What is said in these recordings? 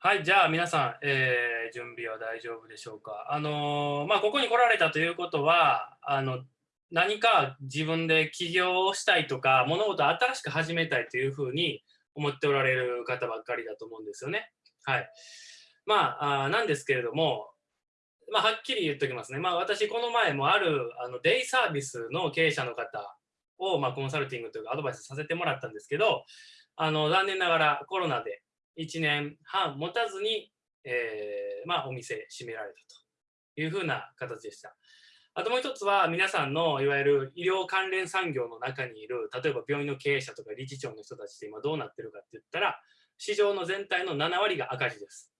はい、じゃあ皆さん、えー、準備は大丈夫でしょうか？あのー、まあ、ここに来られたということは、あの何か自分で起業をしたいとか、物事を新しく始めたいというふうに思っておられる方ばっかりだと思うんですよね。はい。まあ、あなんですけれども、まあ、はっきり言っておきますね。まあ、私、この前もあるあのデイサービスの経営者の方を、まあ、コンサルティングというかアドバイスさせてもらったんですけど、あの残念ながらコロナで1年半持たずに、えー、まあ、お店閉められたというふうな形でした。あともう一つは皆さんのいわゆる医療関連産業の中にいる例えば病院の経営者とか理事長の人たちって今どうなってるかって言ったら市場の全体の7割が赤字です。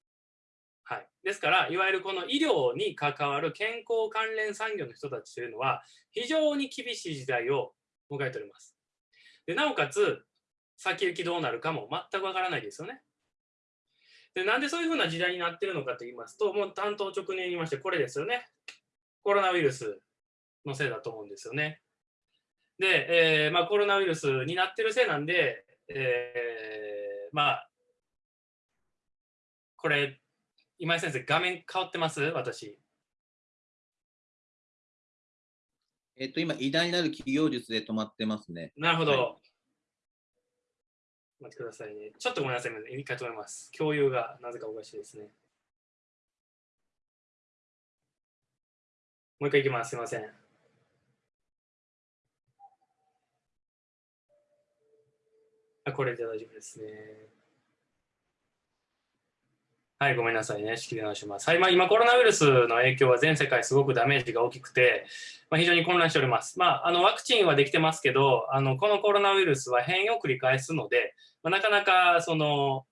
はい、ですからいわゆるこの医療に関わる健康関連産業の人たちというのは非常に厳しい時代を迎えております。でなおかつ先行きどうなるかも全くわからないですよね。で、なんでそういうふうな時代になってるのかと言いますと、もう担当直入に言いまして、これですよね。コロナウイルスのせいだと思うんですよね。で、えー、まあ、コロナウイルスになってるせいなんで、えー、まあ、これ、今井先生、画面変わってます？私。えっと、今、偉大なる企業術で止まってますね。なるほど。はい待ってくださいね。ちょっとごめんなさい。一回止めます。共有がなぜかおかしいですね。もう一回いきます。すいません。あ、これで大丈夫ですね。はい、ごめんなさいね。仕切り直します。はい、まあ、今、コロナウイルスの影響は全世界すごくダメージが大きくて、まあ、非常に混乱しております。まあ、あのワクチンはできてますけど、あのこのコロナウイルスは変異を繰り返すので、まあ、なかなかその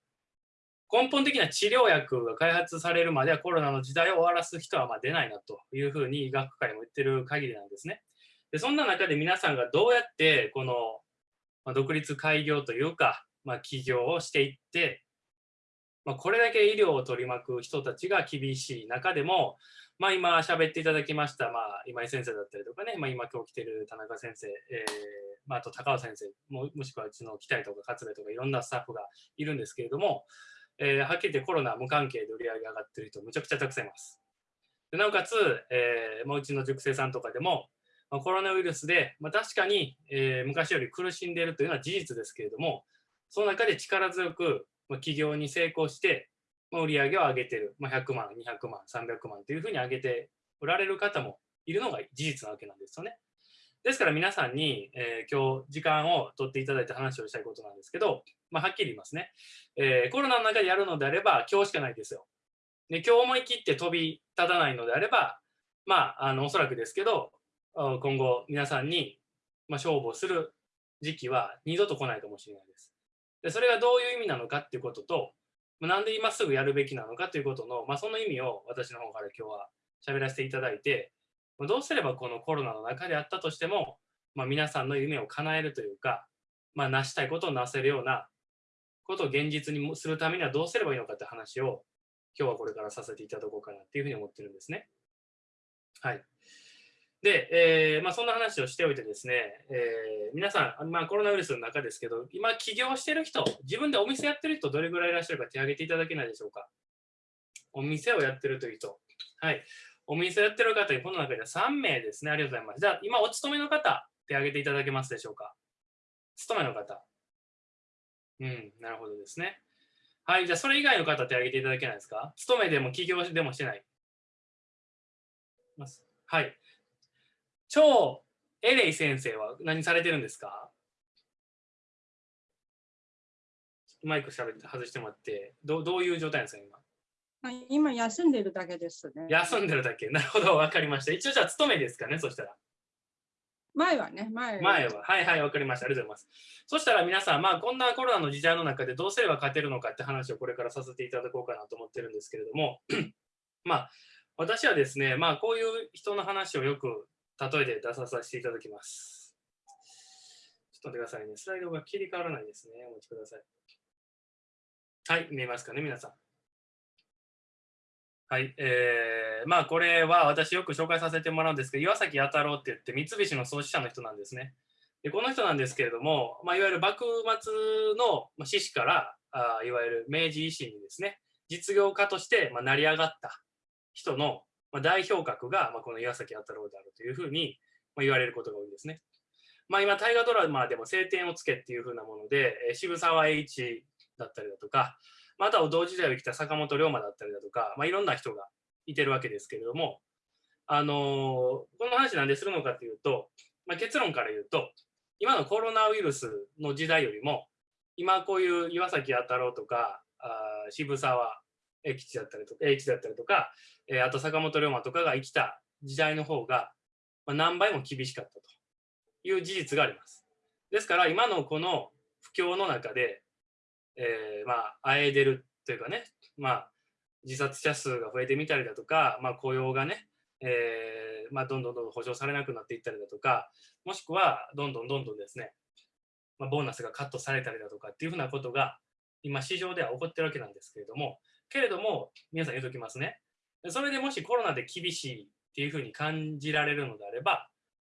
根本的な治療薬が開発されるまではコロナの時代を終わらす人はま出ないなというふうに医学界も言ってる限りなんですね。でそんな中で皆さんがどうやってこの、ま独立開業というか、ま、起業をしていってまあ、これだけ医療を取り巻く人たちが厳しい中でも、まあ、今喋っていただきました、まあ、今井先生だったりとかね、まあ、今今日来てる田中先生、えーまあ、あと高尾先生も、もしくはうちの北井とか勝部とかいろんなスタッフがいるんですけれども、えー、はっきり言ってコロナ無関係で売り上げ上がってる人むちゃくちゃたくさんいます。でなおかつ、えー、もううちの塾生さんとかでも、まあ、コロナウイルスで、まあ、確かに、えー、昔より苦しんでいるというのは事実ですけれども、その中で力強くまあ、企業に成功して、まあ、売り上げを上げてる、まあ、100万、200万、300万というふうに上げておられる方もいるのが事実なわけなんですよね。ですから皆さんに、えー、今日時間を取っていただいて話をしたいことなんですけど、まあ、はっきり言いますね、えー、コロナの中でやるのであれば今日しかないですよ。で今日思い切って飛び立たないのであれば、まあ、あのおそらくですけど今後皆さんに、まあ、勝負をする時期は二度と来ないかもしれないです。でそれがどういう意味なのかっていうことと、まあ、なんで今すぐやるべきなのかということの、まあ、その意味を私の方から今日は喋らせていただいて、まあ、どうすればこのコロナの中であったとしても、まあ、皆さんの夢を叶えるというか、まあ、成したいことをなせるようなことを現実にするためにはどうすればいいのかって話を今日はこれからさせていただこうかなっていうふうに思ってるんですね。はい。で、えーまあ、そんな話をしておいてですね、えー、皆さん、まあ、コロナウイルスの中ですけど、今、起業してる人、自分でお店やってる人、どれぐらいいらっしゃるか手挙げていただけないでしょうか？お店をやってるという人。はい。お店をやってる方、この中では3名ですね。ありがとうございます。じゃあ、今、お勤めの方、手挙げていただけますでしょうか？勤めの方。うん、なるほどですね。はい。じゃあ、それ以外の方、手挙げていただけないですか？勤めでも起業でもしてない。はい。超エレイ先生は何されてるんですか？マイクしゃべって外してもらってどどういう状態なんですか今？今休んでるだけですね。休んでるだけ？なるほど、わかりました。一応じゃあ、勤めですかね、そしたら。前はね、前は。前は。はいはい、わかりました。ありがとうございます。そしたら皆さん、まあ、こんなコロナの時代の中でどうすれば勝てるのかって話をこれからさせていただこうかなと思ってるんですけれども、まあ、私はですね、まあ、こういう人の話をよく例えで出させていただきます。ちょっと待ってくださいね。スライドが切り替わらないですね。お待ちください。はい、見えますかね、皆さん。はい、えー、まあこれは私よく紹介させてもらうんですけど、岩崎弥太郎って言って三菱の創始者の人なんですね。でこの人なんですけれども、まあ、いわゆる幕末の志士からあいわゆる明治維新にですね、実業家として、まあ、成り上がった人の、まあ、代表格が、まあ、この岩崎弥太郎であるというふうに、まあ、言われることが多いですね。まあ、今、大河ドラマでも「青天を衝け」っていうふうなもので、えー渋沢栄一だったりだとか、または同時代を生きた坂本龍馬だったりだとか、まあ、いろんな人がいてるわけですけれども、あのーこの話なんでするのかというと、まあ、結論から言うと、今のコロナウイルスの時代よりも、今こういう岩崎弥太郎とか、あ渋沢栄吉だったりとか、栄一だったりとか、えーあと坂本龍馬とかが生きた時代の方が、まあ、何倍も厳しかったという事実があります。ですから今のこの不況の中で、えーまあ、あえいでるというかね、まあ、自殺者数が増えてみたりだとか、まあ、雇用がね、えーまあ、どんどんどんどん保障されなくなっていったりだとか、もしくはどんどんどんどんですね、まあ、ボーナスがカットされたりだとかっていうふうなことが今市場では起こってるわけなんですけれども、けれども、皆さん言うときますね。それでもしコロナで厳しいっていうふうに感じられるのであれば、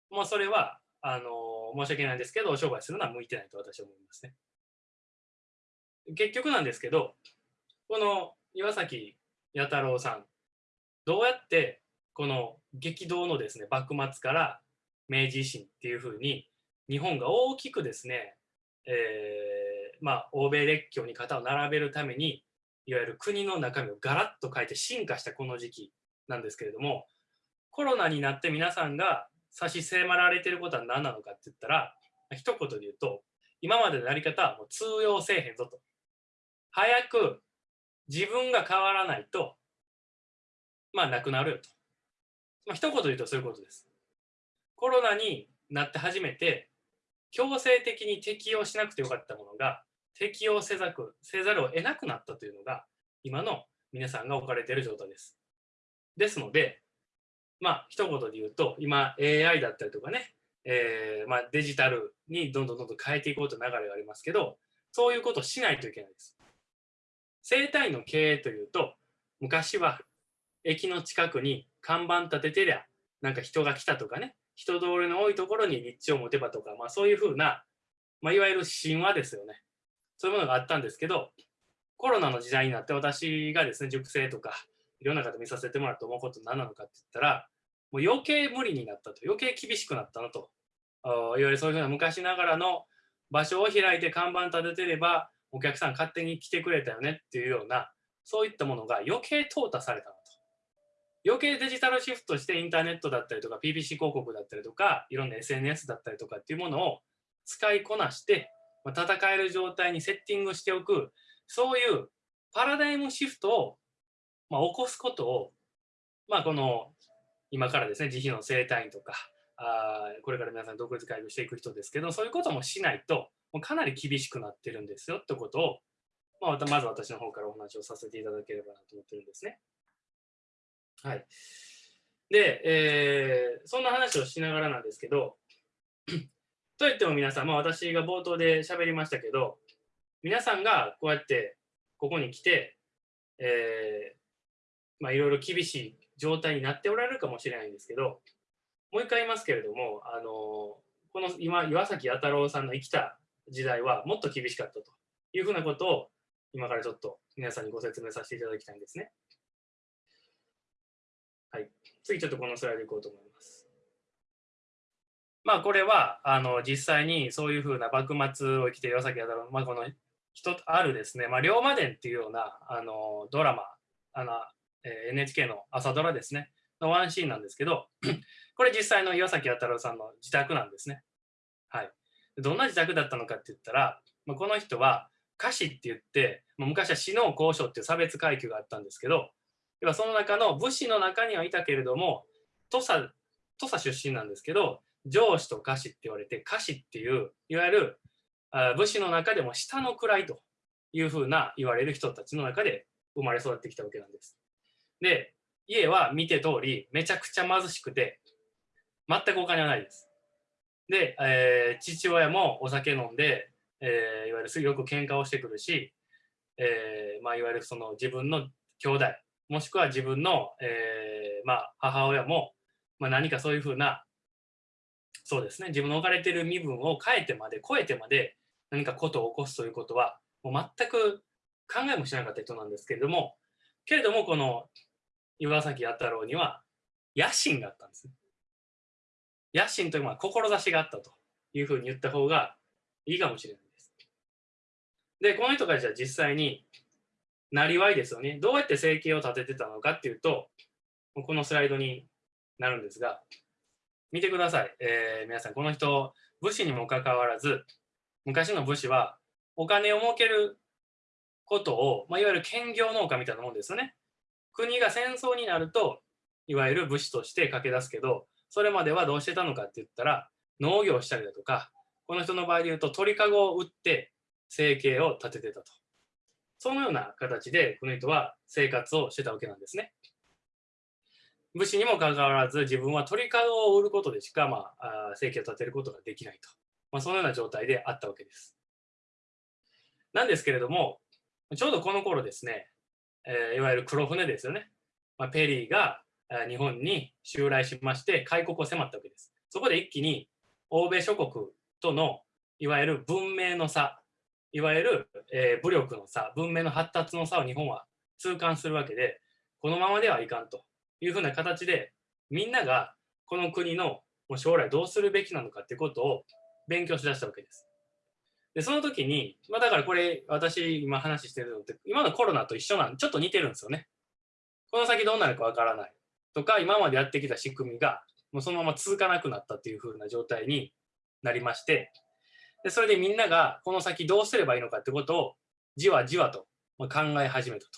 もうそれは、あの申し訳ないですけど、商売するのは向いてないと私は思いますね。結局なんですけど、この岩崎弥太郎さん、どうやってこの激動のですね、幕末から明治維新っていうふうに、日本が大きくですね、えーまあ、欧米列強に肩を並べるために、いわゆる国の中身をガラッと変えて進化したこの時期なんですけれども、コロナになって皆さんが差し迫られてることは何なのかって言ったら、一言で言うと、今までのやり方はもう通用せえへんぞと。早く自分が変わらないと、まあ、なくなるよと。まあ、一言で言うとそういうことです。コロナになって初めて、強制的に適用しなくてよかったものが、適用せざくせざるを得なくなったというのが、今の皆さんが置かれている状態です。ですので、まあ、一言で言うと、今、AI だったりとかね、えーまあ、デジタルにどんどんどんどん変えていこうという流れがありますけど、そういうことをしないといけないです。生態の経営というと、昔は駅の近くに看板立ててりゃ、なんか人が来たとかね、人通りの多いところに立地を持てばとか、まあ、そういうふうな、まあ、いわゆる神話ですよね。そういうものがあったんですけど、コロナの時代になって私がですね、塾生とか、いろんな方見させてもらって思うこと何なのかって言ったら、もう余計無理になったと、余計厳しくなったなと。いわゆるそういうふうな昔ながらの場所を開いて看板立ててれば、お客さん勝手に来てくれたよねっていうような、そういったものが余計淘汰されたなと。余計デジタルシフトしてインターネットだったりとか PPC 広告だったりとかいろんな SNS だったりとかっていうものを使いこなして、戦える状態にセッティングしておくそういうパラダイムシフトを、まあ、起こすことを、まあ、この今からですね自費の生態院とかあこれから皆さん独立会議していく人ですけどそういうこともしないともうかなり厳しくなってるんですよってことを、まあ、まず私の方からお話をさせていただければなと思ってるんですね。はい。で、えーそんな話をしながらなんですけど、といっても皆さん、まあ、私が冒頭で喋りましたけど、皆さんがこうやってここに来て、えーまあ、いろいろ厳しい状態になっておられるかもしれないんですけど、もう一回言いますけれども、あのこの今、岩崎弥太郎さんの生きた時代はもっと厳しかったというふうなことを、今からちょっと皆さんにご説明させていただきたいんですね。はい。次ちょっとこのスライドいこうと思います。まあこれはあの実際にそういうふうな幕末を生きている岩崎弥太郎、まあ、この人あるですね、まあ、龍馬伝っていうようなあのドラマあの、えー NHK の朝ドラですねのワンシーンなんですけど これ実際の岩崎弥太郎さんの自宅なんですね。はい。どんな自宅だったのかって言ったら、まあ、この人は歌詞って言って、まあ昔は死の交渉っていう差別階級があったんですけど、要はその中の武士の中にはいたけれども土佐土佐出身なんですけど上司と下士って言われて下士っていういわゆる武士の中でも下の位というふうな言われる人たちの中で生まれ育ってきたわけなんです。で家は見て通りめちゃくちゃ貧しくて全くお金はないです。で、えー父親もお酒飲んで、えーいわゆるよく喧嘩をしてくるし、えーまあ、いわゆるその自分の兄弟もしくは自分の、えーまあ、母親も、まあ、何かそういうふうなそうですね自分の置かれてる身分を変えてまで超えてまで何かことを起こすということはもう全く考えもしなかった人なんですけれどもけれども、この岩崎弥太郎には野心があったんですね。野心というのは志があったというふうに言った方がいいかもしれないです。で、この人たちは実際に、なりわいですよね。どうやって生計を立ててたのかっていうと、このスライドになるんですが、見てください。えー、皆さん、この人、武士にもかかわらず、昔の武士はお金を儲けることを、まあ、いわゆる兼業農家みたいなもんですよね。国が戦争になると、いわゆる武士として駆け出すけど、それまではどうしてたのかって言ったら、農業したりだとか、この人の場合で言うと鳥かごを売って生計を立ててたと。そのような形で、この人は生活をしてたわけなんですね。武士にもかかわらず、自分は鳥かごを売ることでしか、まあ、生計を立てることができないと。まあ、そのような状態であったわけです。なんですけれども、ちょうどこの頃ですね、えー、いわゆる黒船ですよね。まあ、ペリーが日本に襲来しまして開国を迫ったわけです。そこで一気に欧米諸国とのいわゆる文明の差、いわゆる、えー、武力の差、文明の発達の差を日本は痛感するわけで、このままではいかんというふうな形で、みんながこの国の将来どうするべきなのかっていうことを勉強しだしたわけです。で、その時に、まあだからこれ私今話してるのって、今のコロナと一緒なん、ちょっと似てるんですよね。この先どうなるかわからない。とか、今までやってきた仕組みが、もうそのまま続かなくなったっていう風な状態になりまして、でそれでみんながこの先どうすればいいのかってことをじわじわと考え始めたと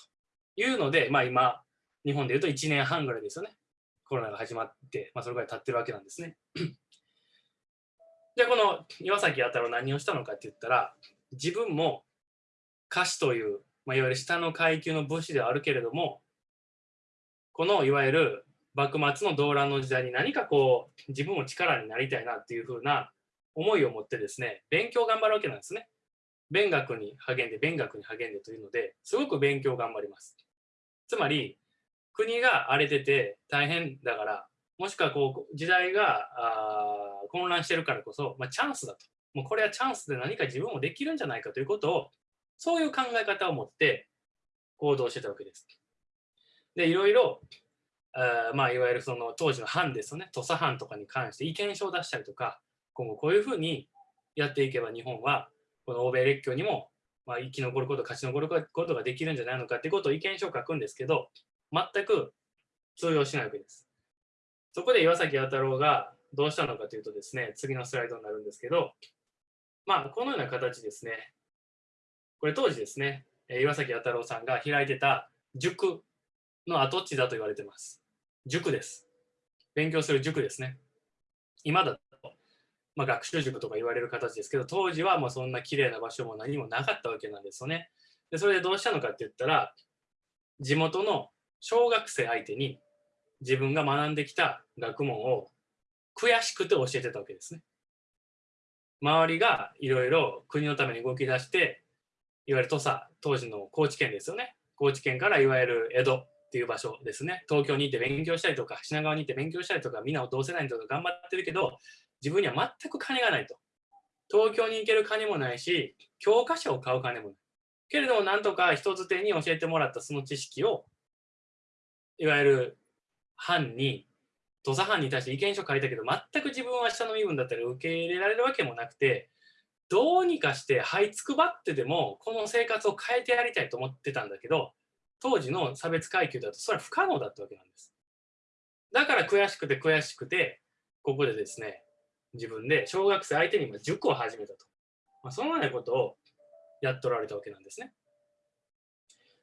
いうので、まあ今、日本でいうと1年半ぐらいですよね。コロナが始まって、まあそれぐらい経ってるわけなんですね。じゃあこの岩崎弥太郎何をしたのかって言ったら、自分も歌手という、まあ、いわゆる下の階級の武士ではあるけれども、このいわゆる幕末の動乱の時代に何かこう自分も力になりたいなっていうふうな思いを持ってですね勉強頑張るわけなんですね。勉学に励んで勉学に励んでというのですごく勉強頑張ります。つまり国が荒れてて大変だからもしくはこう時代が混乱してるからこそ、まあ、チャンスだともうこれはチャンスで何か自分もできるんじゃないかということをそういう考え方を持って行動してたわけです。で、いろいろ、あまあ、いわゆるその当時の藩ですよね、土佐藩とかに関して意見書を出したりとか、今後こういうふうにやっていけば日本は、この欧米列強にも、まあ、生き残ること、勝ち残ることができるんじゃないのかっていうことを意見書を書くんですけど、全く通用しないわけです。そこで岩崎弥太郎がどうしたのかというとですね、次のスライドになるんですけど、まあ、このような形ですね。これ当時ですね、岩崎弥太郎さんが開いてた塾の跡地だと言われてます。塾です。勉強する塾ですね。今だと、まあ、学習塾とか言われる形ですけど、当時はもうそんな綺麗な場所も何もなかったわけなんですよね。でそれでどうしたのかって言ったら、地元の小学生相手に自分が学んできた学問を悔しくて教えてたわけですね。周りがいろいろ国のために動き出して、いわゆる土佐、当時の高知県ですよね。高知県からいわゆる江戸、っていう場所ですね。東京に行って勉強したりとか、品川に行って勉強したりとか、みんなを同世代とか頑張ってるけど、自分には全く金がないと。東京に行ける金もないし、教科書を買う金もない。けれども、なんとか人づてに教えてもらったその知識を、いわゆる藩に、土佐藩に対して意見書書いたけど、全く自分は下の身分だったり受け入れられるわけもなくて、どうにかして這いつくばってでも、この生活を変えてやりたいと思ってたんだけど、当時の差別階級だとそれは不可能だったわけなんです。だから悔しくて悔しくて、ここでですね、自分で小学生相手に塾を始めたと。まあ、そのようなことをやっとられたわけなんですね。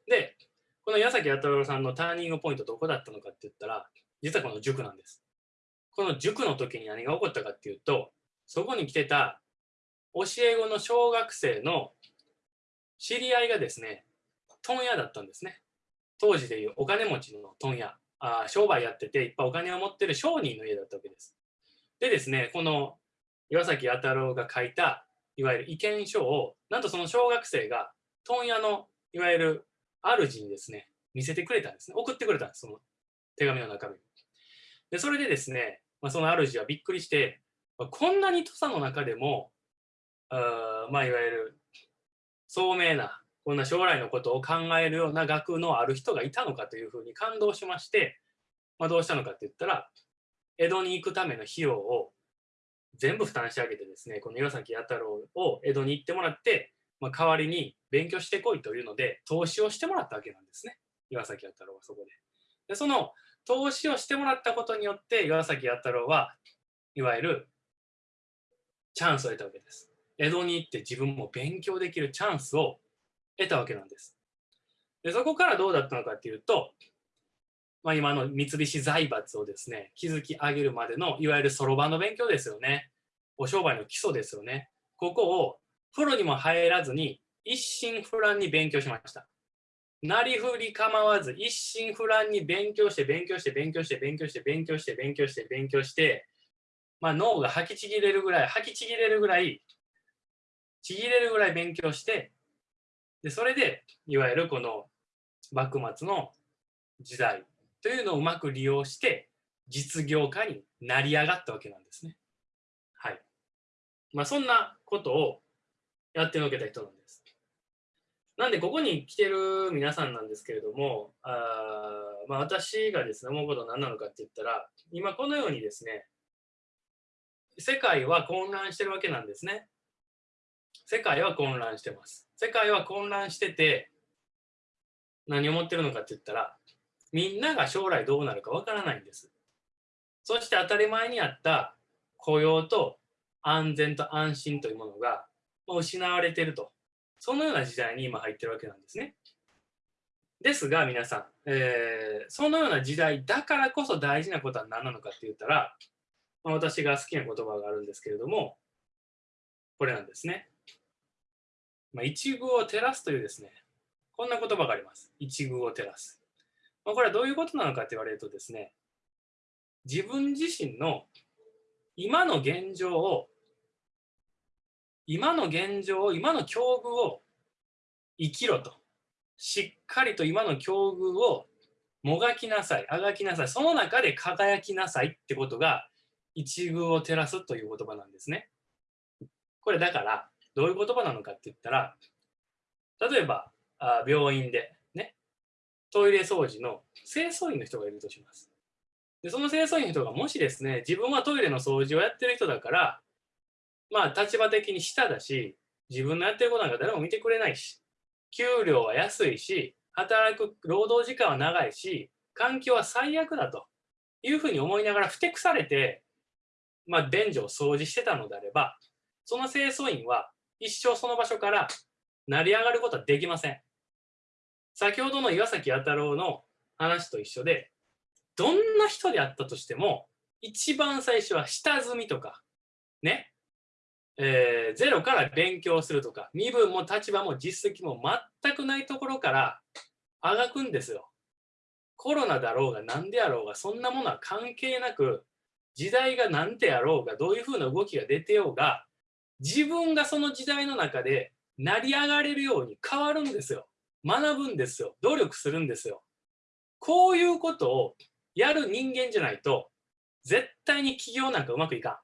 で、この矢崎弥太郎さんのターニングポイントどこだったのかって言ったら、実はこの塾なんです。この塾の時に何が起こったかっていうと、そこに来てた教え子の小学生の知り合いがですね、問屋だったんですね。当時でいうお金持ちの問屋あ、商売やってていっぱいお金を持ってる商人の家だったわけです。でですね、この岩崎弥太郎が書いたいわゆる意見書を、なんとその小学生が問屋のいわゆる主にですね、見せてくれたんですね。送ってくれたんです、その手紙の中身。で、それでですね、まあ、その主はびっくりして、まあこんなに土佐の中でも、あまあ、いわゆる聡明なこんな将来のことを考えるような学のある人がいたのかというふうに感動しまして、まあ、どうしたのかって言ったら、江戸に行くための費用を全部負担してあげてですね、この岩崎弥太郎を江戸に行ってもらって、まあ、代わりに勉強してこいというので、投資をしてもらったわけなんですね。岩崎弥太郎はそこで。で、その投資をしてもらったことによって、岩崎弥太郎はいわゆるチャンスを得たわけです。江戸に行って自分も勉強できるチャンスを得たわけなんです。でそこからどうだったのかっていうと、まあ、今の三菱財閥をですね、築き上げるまでのいわゆるそろばんの勉強ですよね。お商売の基礎ですよね。ここをプロにも入らずに一心不乱に勉強しました。なりふり構わず一心不乱に勉強して勉強して勉強して勉強して勉強して勉強して勉強して、まあ、脳が吐きちぎれるぐらい吐きちぎれるぐらいちぎれるぐらい勉強してでそれでいわゆるこの幕末の時代というのをうまく利用して実業家になり上がったわけなんですね。はい。まあそんなことをやってのけた人なんです。なんでここに来てる皆さんなんですけれども、あまあ、私がですね思うことは何なのかって言ったら今このようにですね世界は混乱してるわけなんですね。世界は混乱してます。世界は混乱してて、何を思ってるのかって言ったら、みんなが将来どうなるかわからないんです。そして当たり前にあった雇用と安全と安心というものがもう失われてると。そのような時代に今入ってるわけなんですね。ですが皆さん、えー、そのような時代だからこそ大事なことは何なのかって言ったら、まあ、私が好きな言葉があるんですけれども、これなんですね。まあ、一遇を照らすというですね、こんな言葉があります。一遇を照らす。まあ、これはどういうことなのかって言われるとですね、自分自身の今の現状を、今の現状を、今の境遇を生きろと。しっかりと今の境遇をもがきなさい、あがきなさい、その中で輝きなさいってことが、一遇を照らすという言葉なんですね。これだから、どういう言葉なのかって言ったら、例えば、あ病院で、ね、トイレ掃除の清掃員の人がいるとします。で、その清掃員の人がもしですね、自分はトイレの掃除をやってる人だから、まあ、立場的に下だし、自分のやってることなんか誰も見てくれないし、給料は安いし、働く労働時間は長いし、環境は最悪だというふうに思いながらふてくされて、まあ、便所を掃除してたのであれば、その清掃員は一生その場所から成り上がることはできません。先ほどの岩崎弥太郎の話と一緒で、どんな人であったとしても、一番最初は下積みとか、ね、えー、ゼロから勉強するとか、身分も立場も実績も全くないところからあがくんですよ。コロナだろうが何であろうが、そんなものは関係なく、時代が何であろうが、どういうふうな動きが出てようが、自分がその時代の中で成り上がれるように変わるんですよ。学ぶんですよ。努力するんですよ。こういうことをやる人間じゃないと、絶対に起業なんかうまくいかん。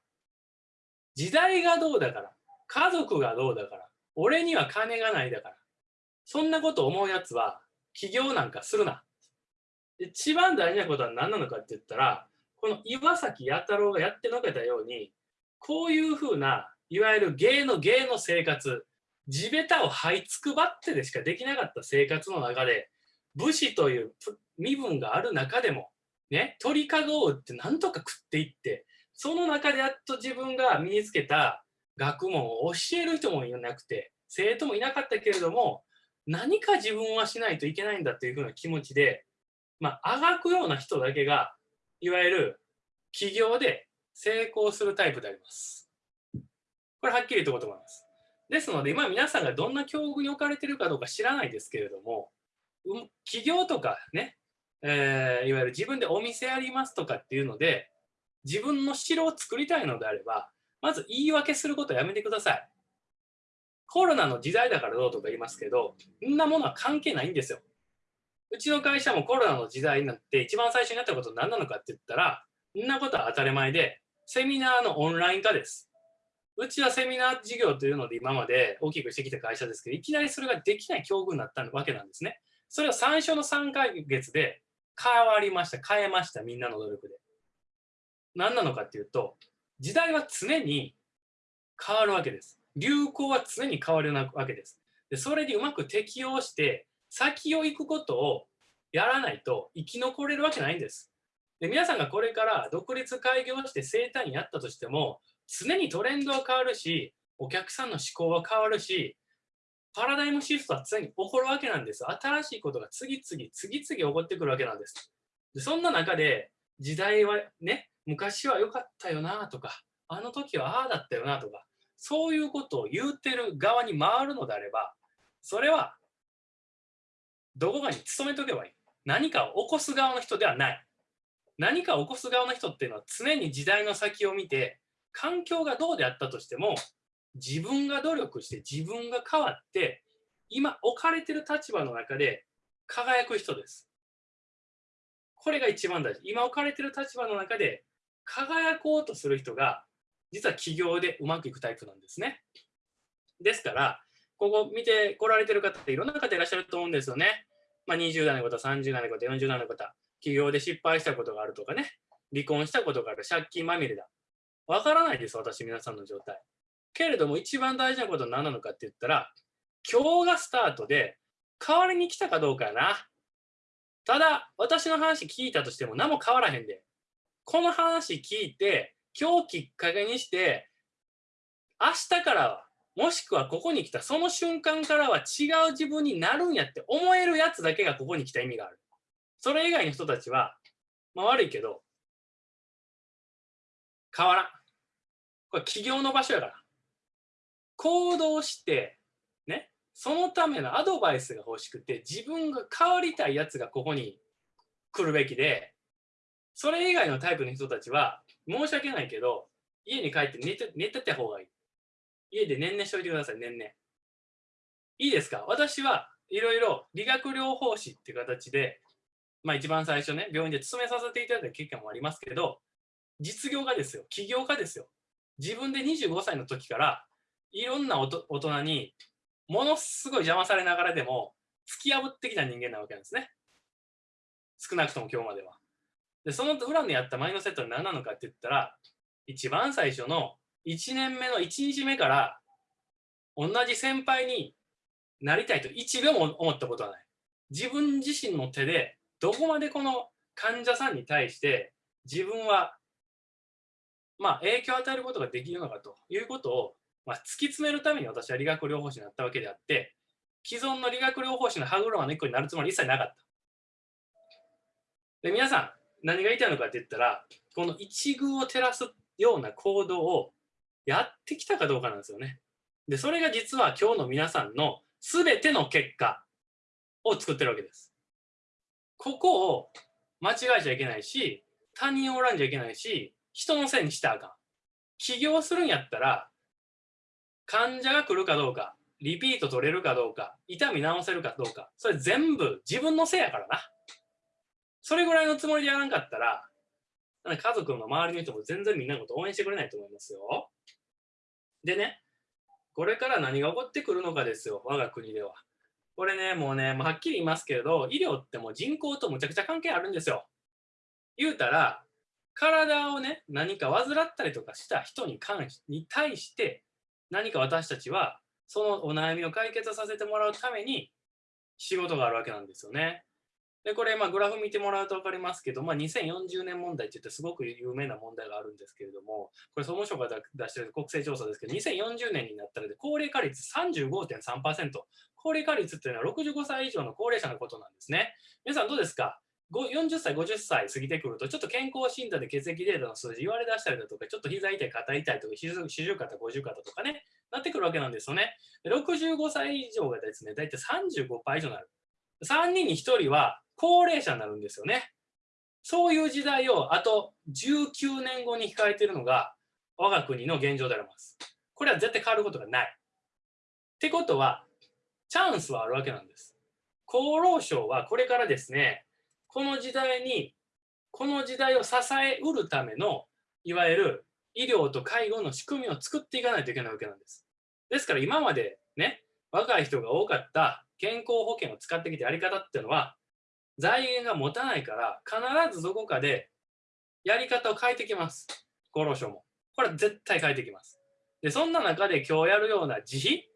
時代がどうだから、家族がどうだから、俺には金がないだから、そんなこと思うやつは起業なんかするな。一番大事なことは何なのかって言ったら、この岩崎弥太郎がやってのけたように、こういうふうないわゆる芸の芸の生活、地べたを這いつくばってでしかできなかった生活の中で、武士という身分がある中でも、ね、鳥かごを売ってなんとか食っていって、その中でやっと自分が身につけた学問を教える人もいなくて、生徒もいなかったけれども、何か自分はしないといけないんだというふうな気持ちで、まあ、あがくような人だけが、いわゆる起業で成功するタイプであります。これはっきりとこうと思います。ですので、今皆さんがどんな境遇に置かれてるかどうか知らないですけれども、うん、企業とかね、えー、いわゆる自分でお店やりますとかっていうので、自分の城を作りたいのであれば、まず言い訳することやめてください。コロナの時代だからどうとか言いますけど、そんなものは関係ないんですよ。うちの会社もコロナの時代になって一番最初にやったことは何なのかって言ったら、そんなことは当たり前で、セミナーのオンライン化です。うちはセミナー事業というので今まで大きくしてきた会社ですけど、いきなりそれができない境遇になったわけなんですね。それは最初の3ヶ月で変わりました、変えました、みんなの努力で。何なのかっていうと、時代は常に変わるわけです。流行は常に変わるわけです。でそれにうまく適応して、先を行くことをやらないと生き残れるわけないんです。で皆さんがこれから独立開業して生誕やったとしても、常にトレンドは変わるし、お客さんの思考は変わるし、パラダイムシフトは常に起こるわけなんです。新しいことが次々、次々起こってくるわけなんです。でそんな中で、時代はね、昔は良かったよなとか、あの時はああだったよなとか、そういうことを言うてる側に回るのであれば、それは、どこかに勤めとけばいい。何かを起こす側の人ではない。何かを起こす側の人っていうのは常に時代の先を見て、環境がどうであったとしても、自分が努力して自分が変わって、今置かれてる立場の中で輝く人です。これが一番大事。今置かれてる立場の中で輝こうとする人が、実は起業でうまくいくタイプなんですね。ですから、ここ見てこられてる方っていろんな方いらっしゃると思うんですよね。まあ、20代の方、30代の方、40代の方、起業で失敗したことがあるとかね、離婚したことがある、借金まみれだ。わからないです、私、皆さんの状態。けれども、一番大事なことは何なのかって言ったら、今日がスタートで、代わりに来たかどうかやな。ただ、私の話聞いたとしても何も変わらへんで。この話聞いて、今日きっかけにして、明日からは、もしくはここに来たその瞬間からは違う自分になるんやって思えるやつだけがここに来た意味がある。それ以外の人たちは、まあ悪いけど、変わらん。これ起業の場所やから。行動して、ね、そのためのアドバイスが欲しくて、自分が変わりたいやつがここに来るべきで、それ以外のタイプの人たちは、申し訳ないけど、家に帰って寝て寝てた方がいい。家で年々しといてください、年々。いいですか？私はいろいろ理学療法士っていう形で、まあ一番最初ね、病院で勤めさせていただいた経験もありますけど、実業家ですよ。起業家ですよ。自分で25歳の時から、いろんな大人にものすごい邪魔されながらでも、突き破ってきた人間なわけなんですね。少なくとも今日までは。で、その裏にあったマインドセットは何なのかって言ったら、一番最初の1年目の1日目から、同じ先輩になりたいと1秒も思ったことはない。自分自身の手で、どこまでこの患者さんに対して自分は、まあ、影響を与えることができるのかということを、まあ、突き詰めるために私は理学療法士になったわけであって、既存の理学療法士の歯車の一個になるつもり一切なかった。で、皆さん、何が言いたいのかって言ったら、この一遇を照らすような行動をやってきたかどうかなんですよね。で、それが実は今日の皆さんの全ての結果を作ってるわけです。ここを間違えちゃいけないし、他人をおらんじゃいけないし、人のせいにしたらあかん。起業するんやったら、患者が来るかどうか、リピート取れるかどうか、痛み治せるかどうか、それ全部自分のせいやからな。それぐらいのつもりでやらんかったら、家族の周りの人も全然みんなのこと応援してくれないと思いますよ。でね、これから何が起こってくるのかですよ、我が国では。これね、もうね、はっきり言いますけれど、医療ってもう人口とむちゃくちゃ関係あるんですよ。言うたら、体をね、何か患ったりとかした人に関しに対して、何か私たちは、そのお悩みを解決させてもらうために仕事があるわけなんですよね。で、これ、まあ、グラフ見てもらうと分かりますけど、まあ、2040年問題って言ってすごく有名な問題があるんですけれども、これ、総務省が出している国勢調査ですけど、2040年になったらで、高齢化率35.3%。高齢化率っていうのは65歳以上の高齢者のことなんですね。皆さんどうですか？40歳、50歳過ぎてくると、ちょっと健康診断で血液データの数字言われ出したりだとか、ちょっと膝痛い、肩痛いとか、四十肩、五十肩とかね、なってくるわけなんですよね。65歳以上がですね、大体35%以上になる。3人に1人は高齢者になるんですよね。そういう時代をあと19年後に控えているのが我が国の現状であります。これは絶対変わることがない。ってことは、チャンスはあるわけなんです。厚労省はこれからですね、この時代に、この時代を支えうるための、いわゆる医療と介護の仕組みを作っていかないといけないわけなんです。ですから今までね、若い人が多かった健康保険を使ってきたやり方っていうのは、財源が持たないから、必ずどこかでやり方を変えてきます。厚労省も。これは絶対変えてきます。で、そんな中で今日やるような自費、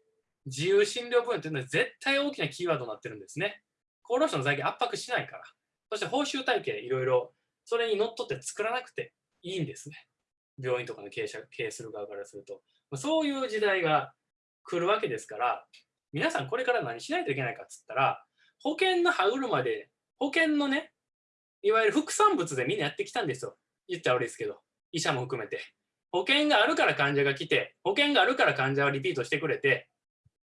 自由診療分野というのは絶対大きなキーワードになってるんですね。厚労省の財源圧迫しないから。そして報酬体系いろいろそれにのっとって作らなくていいんですね。病院とかの経営者経営する側からすると。そういう時代が来るわけですから、皆さんこれから何しないといけないかっつったら、保険の歯車で、保険のね、いわゆる副産物でみんなやってきたんですよ。言ったら悪いですけど、医者も含めて。保険があるから患者が来て、保険があるから患者はリピートしてくれて、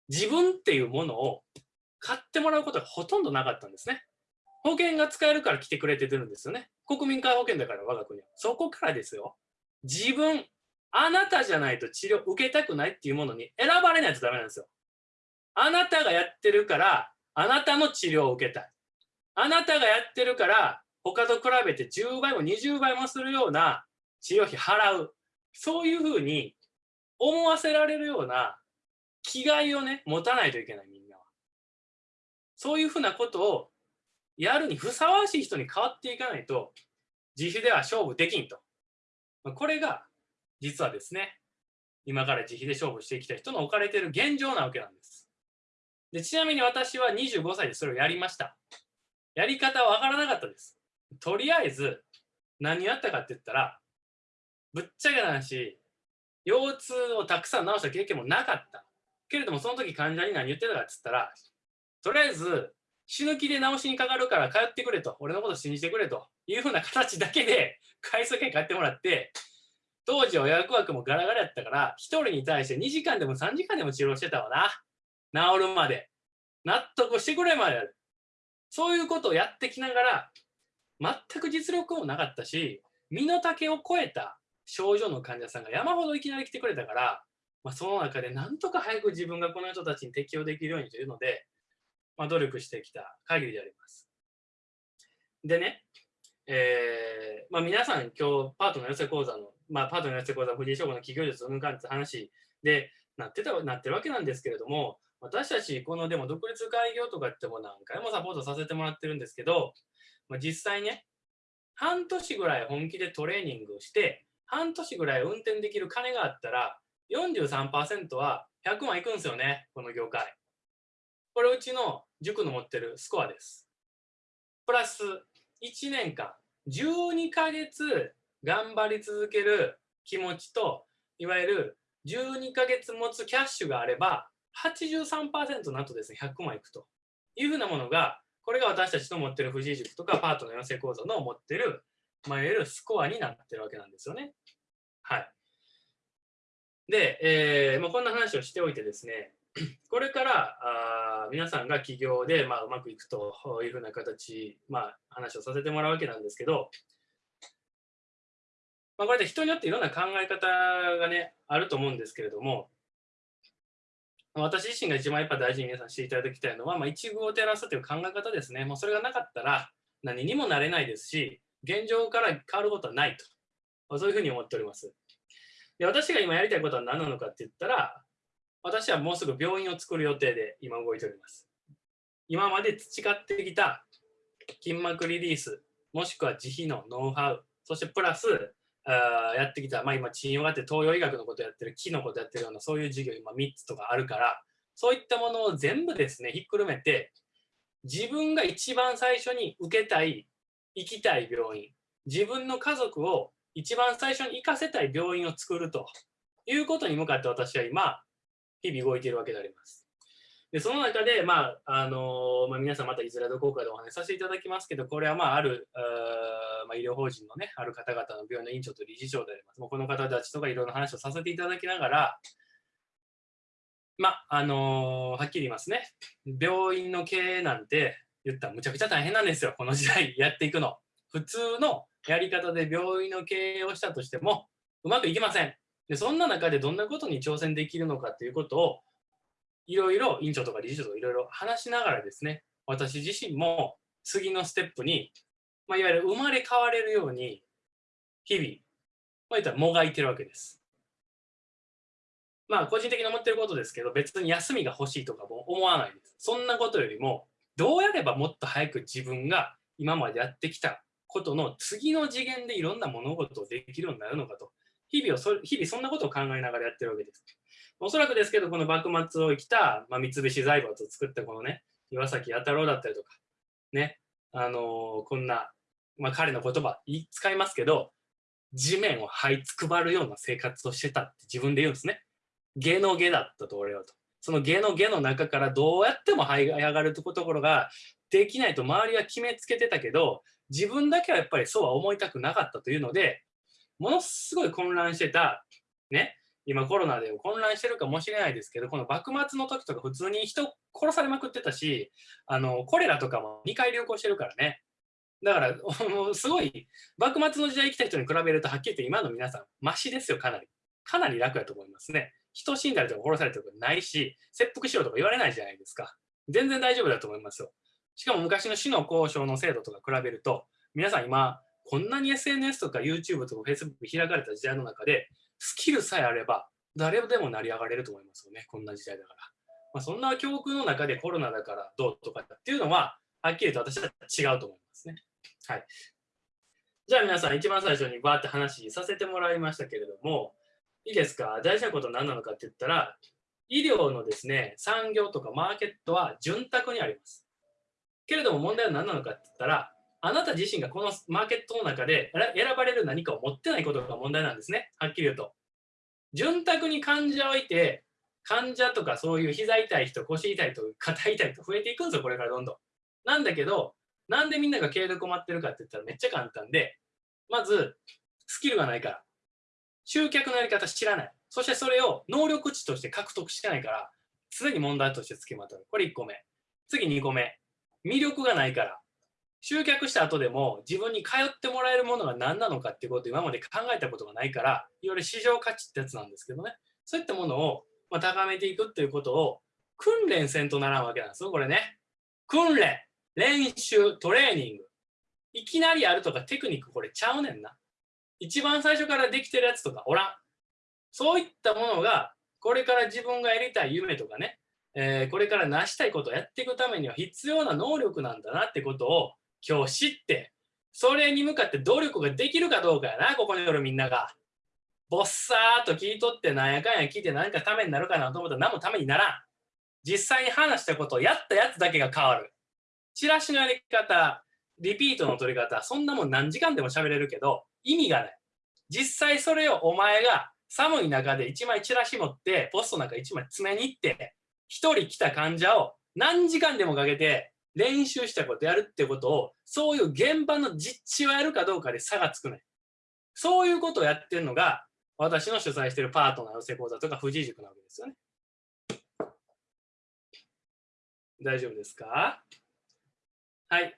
自分っていうものを買ってもらうことがほとんどなかったんですね。保険が使えるから来てくれてるんですよね。国民皆保険だから我が国は。そこからですよ。自分、あなたじゃないと治療受けたくないっていうものに選ばれないとダメなんですよ。あなたがやってるから、あなたの治療を受けたい。あなたがやってるから、他と比べて10倍も20倍もするような治療費払う。そういうふうに思わせられるような気概をね、持たないといけない、みんなは。そういうふうなことをやるにふさわしい人に変わっていかないと、自費では勝負できんと。これが、実はですね、今から自費で勝負してきた人の置かれている現状なわけなんです。でちなみに私は25歳でそれをやりました。やり方わからなかったです。とりあえず、何やったかって言ったら、ぶっちゃけな話、腰痛をたくさん治した経験もなかった。けれども、その時患者に何言ってたかって言ったら、とりあえず、死ぬ気で治しにかかるから通ってくれと、俺のこと信じてくれというふうな形だけで回数券買ってもらって、当時は予約枠もガラガラやったから、1人に対して2時間でも3時間でも治療してたわな。治るまで。納得してくれまでやる。そういうことをやってきながら、全く実力もなかったし、身の丈を超えた症状の患者さんが山ほどいきなり来てくれたから、まあ、その中でなんとか早く自分がこの人たちに適用できるようにというので、まあ、努力してきた限りであります。でね、えーまあ、皆さん今日パートの寄せ講座の、まあ、パートの寄せ講座藤井翔吾の企業術を抜かんって話でなってたなってるわけなんですけれども私たちこのでも独立開業とかっても何回もサポートさせてもらってるんですけど、まあ、実際ね半年ぐらい本気でトレーニングをして半年ぐらい運転できる金があったら43%は100万いくんですよねこの業界これうちの塾の持ってるスコアです。プラス1年間、12ヶ月頑張り続ける気持ちと、いわゆる12ヶ月持つキャッシュがあれば、83%なんとですね、100万いくというふうなものが、これが私たちの持ってる藤井塾とかパートの養成講座の持ってる、まあ、いわゆるスコアになってるわけなんですよね。はい。で、えーまあ、こんな話をしておいてですね、これからあ皆さんが起業で、まあ、うまくいくというふうな形、まあ、話をさせてもらうわけなんですけど、まあ、これで人によっていろんな考え方がね、あると思うんですけれども、私自身が一番やっぱ大事に皆さんしていただきたいのは、まあ、一遇を照らすという考え方ですね。もうそれがなかったら何にもなれないですし、現状から変わることはないと。そういうふうに思っております。で私が今やりたいことは何なのかって言ったら、私はもうすぐ病院を作る予定で今動いております。今まで培ってきた筋膜リリース、もしくは自費のノウハウ、そしてプラス、あやってきた、まあ、今、治療があって東洋医学のことやってる、木のことやってるような、そういう授業今3つとかあるから、そういったものを全部ですね、ひっくるめて、自分が一番最初に受けたい、行きたい病院、自分の家族を一番最初に行かせたい病院を作るということに向かって私は今、日々動いているわけであります。でその中で、まああのまあ、皆さんまたいずれどこかでお話しさせていただきますけど、これはまああるあ、まあ、医療法人の,、ね、ある方々の病院の院長と理事長であります。もうこの方たちとかいろんな話をさせていただきながら、まああのはっきり言いますね、病院の経営なんて言ったらむちゃくちゃ大変なんですよ、この時代やっていくの。普通のやり方で病院の経営をしたとしてもうまくいきません。でそんな中でどんなことに挑戦できるのかということをいろいろ院長とか理事長とかいろいろ話しながらですね私自身も次のステップに、まあ、いわゆる生まれ変われるように日々まあ、言ったらもがいてるわけです。まあ個人的に思ってることですけど別に休みが欲しいとかも思わないです。そんなことよりもどうやればもっと早く自分が今までやってきたことの次の次元でいろんな物事をできるようになるのかと日々をそ日々そんなことを考えながらやってるわけです。おそらくですけどこの幕末を生きた、まあ、三菱財閥を作ったこのね岩崎弥太郎だったりとかねあのー、こんな、まあ、彼の言葉使いますけど地面を這いつくばるような生活をしてたって自分で言うんですね。下の下だったと俺はと。その下の下の中からどうやっても這い上がるところができないと周りは決めつけてたけど自分だけはやっぱりそうは思いたくなかったというのでものすごい混乱してたね今コロナで混乱してるかもしれないですけどこの幕末の時とか普通に人殺されまくってたしあのコレラとかも2回流行してるからねだから すごい幕末の時代生きた人に比べるとはっきり言って今の皆さんマシですよかなりかなり楽やと思いますね人死んだりとか殺されたりとかないし、切腹しろとか言われないじゃないですか。全然大丈夫だと思いますよ。しかも昔の死の交渉の制度とか比べると、皆さん今、こんなに SNS とか YouTube とか Facebook 開かれた時代の中で、スキルさえあれば、誰でも成り上がれると思いますよね。こんな時代だから。まあ、そんな教訓の中でコロナだからどうとかっていうのは、はっきりと私は違うと思いますね。はい。じゃあ皆さん、一番最初にバーって話させてもらいましたけれども、いいですか？大事なことは何なのかって言ったら、医療のですね、産業とかマーケットは潤沢にあります。けれども問題は何なのかって言ったら、あなた自身がこのマーケットの中で選ばれる何かを持ってないことが問題なんですね。はっきり言うと。潤沢に患者をいて、患者とかそういう膝痛い人、腰痛い人、肩痛い人増えていくんですよ、これからどんどん。なんだけど、なんでみんなが経営で困ってるかって言ったらめっちゃ簡単で、まず、スキルがないから。集客のやり方知らない。そしてそれを能力値として獲得してないから、常に問題としてつきまとる。これ1個目。次2個目。魅力がないから。集客した後でも自分に通ってもらえるものが何なのかっていうことを今まで考えたことがないから、いわゆる市場価値ってやつなんですけどね。そういったものをま高めていくっていうことを訓練せんとならんわけなんですよ、これね。訓練、練習、トレーニング。いきなりやるとかテクニックこれちゃうねんな。一番最初からできてるやつとかおらん。そういったものが、これから自分がやりたい夢とかね、えー、これから成したいことをやっていくためには必要な能力なんだなってことを今日知って、それに向かって努力ができるかどうかやな、ここにおるみんなが。ぼっさーっと聞いとってなんやかんや聞いて何かためになるかなと思ったら何もためにならん。実際に話したことをやったやつだけが変わる。チラシのやり方、リピートの取り方、そんなもん何時間でも喋れるけど、意味がない。実際それをお前が寒い中で1枚チラシ持ってポストなんか1枚詰めに行って1人来た患者を何時間でもかけて練習したことやるってことをそういう現場の実地をやるかどうかで差がつくねそういうことをやってるのが私の主催してるパートナー寄せ講座とか富士塾なわけですよね大丈夫ですか？はい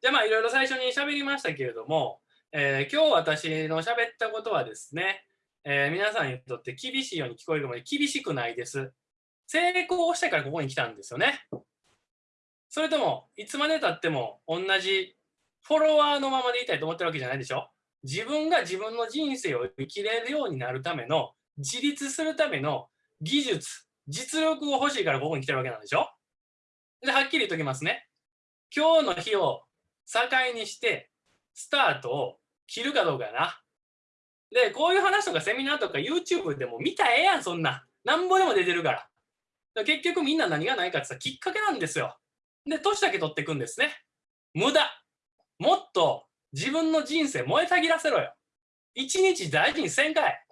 じゃあまあいろいろ最初に喋りましたけれどもえー、今日私の喋ったことはですね、えー、皆さんにとって厳しいように聞こえるので厳しくないです。成功してからここに来たんですよね。それとも、いつまでたっても同じフォロワーのままでいたいと思ってるわけじゃないでしょ？自分が自分の人生を生きれるようになるための、自立するための技術、実力を欲しいからここに来てるわけなんでしょ？で、はっきり言っときますね。今日の日を境にして、スタートを切るかどうかやな。で、こういう話とかセミナーとか YouTube でも見たらええやん、そんな。なんぼでも出てるから。から結局みんな何がないかって言ったらきっかけなんですよ。で、年だけ取っていくんですね。無駄。もっと自分の人生燃えたぎらせろよ。一日大事にせんかい。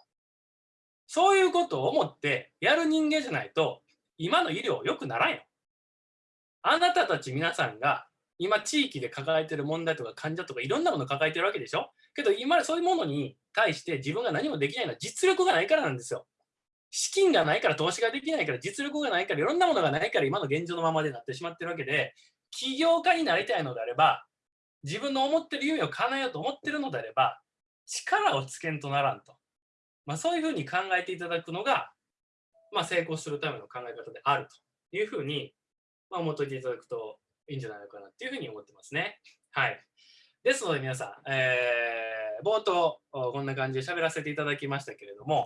そういうことを思ってやる人間じゃないと、今の医療良くならんよ。あなたたち皆さんが今地域で抱えてる問題とか患者とかいろんなもの抱えてるわけでしょけど今そういうものに対して自分が何もできないのは実力がないからなんですよ。資金がないから投資ができないから実力がないからいろんなものがないから今の現状のままでなってしまってるわけで起業家になりたいのであれば自分の思ってる夢を叶えようと思ってるのであれば力をつけんとならんと、まあ、そういうふうに考えていただくのが、まあ、成功するための考え方であるというふうに、まあ、思っておいていただくといいんじゃないのかなっていうふうに思ってますね。はい。ですので皆さん、えー冒頭こんな感じで喋らせていただきましたけれども、